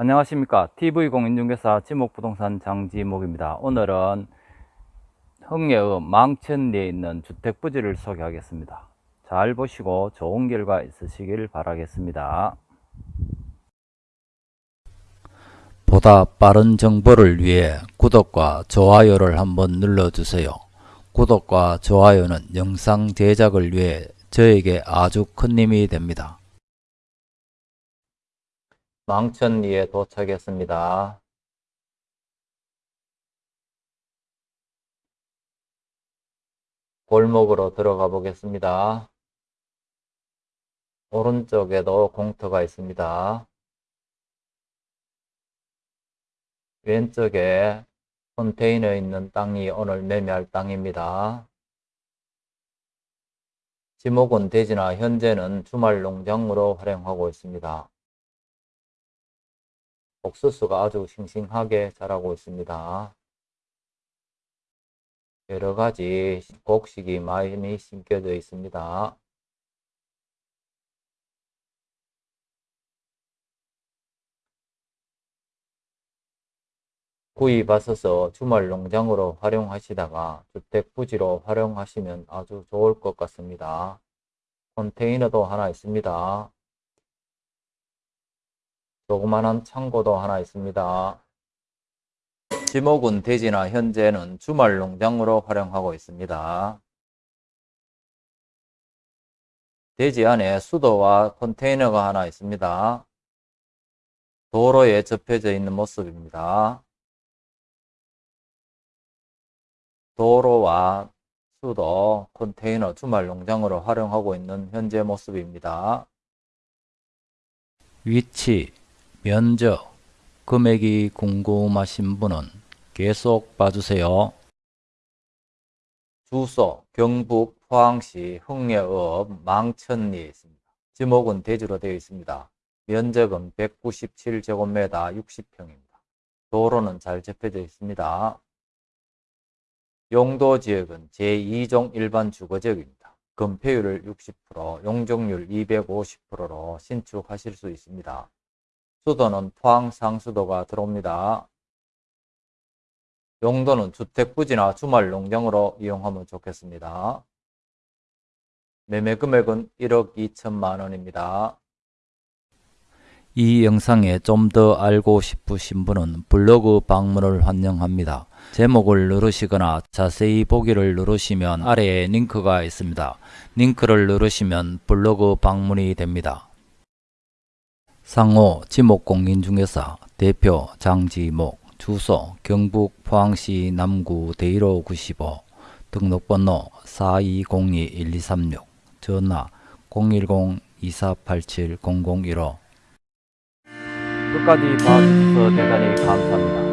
안녕하십니까. TV공인중개사 지목부동산 장지목입니다. 오늘은 흥예의 망천리에 있는 주택부지를 소개하겠습니다. 잘 보시고 좋은 결과 있으시길 바라겠습니다. 보다 빠른 정보를 위해 구독과 좋아요를 한번 눌러주세요. 구독과 좋아요는 영상 제작을 위해 저에게 아주 큰 힘이 됩니다 망천리에 도착했습니다. 골목으로 들어가 보겠습니다. 오른쪽에도 공터가 있습니다. 왼쪽에 컨테이너 있는 땅이 오늘 매매할 땅입니다. 지목은 대지나 현재는 주말 농장으로 활용하고 있습니다. 옥수수가 아주 싱싱하게 자라고 있습니다. 여러 가지 곡식이 많이 심겨져 있습니다. 구입하셔서 주말 농장으로 활용하시다가 주택 부지로 활용하시면 아주 좋을 것 같습니다. 컨테이너도 하나 있습니다. 조그만한 창고도 하나 있습니다. 지목은 대지나 현재는 주말 농장으로 활용하고 있습니다. 대지 안에 수도와 컨테이너가 하나 있습니다. 도로에 접혀져 있는 모습입니다. 도로와 수도, 컨테이너, 주말 농장으로 활용하고 있는 현재 모습입니다. 위치 면적, 금액이 궁금하신 분은 계속 봐주세요. 주소 경북 포항시 흥예읍 망천리에 있습니다. 지목은 대지로 되어 있습니다. 면적은 197제곱미터 60평입니다. 도로는 잘 접혀져 있습니다. 용도 지역은 제2종 일반 주거지역입니다. 건폐율을 60%, 용적률 250%로 신축하실 수 있습니다. 수도는 포항 상수도가 들어옵니다. 용도는 주택부지나 주말 농장으로 이용하면 좋겠습니다. 매매 금액은 1억 2천만 원입니다. 이 영상에 좀 더 알고 싶으신 분은 블로그 방문을 환영합니다. 제목을 누르시거나 자세히 보기를 누르시면 아래에 링크가 있습니다. 링크를 누르시면 블로그 방문이 됩니다. 상호 지목공인 중개사 대표 장지목 주소 경북 포항시 남구 대일호 95 등록번호 4202-1236 전화 010-2487-0015 끝까지 봐주셔서 대단히 감사합니다.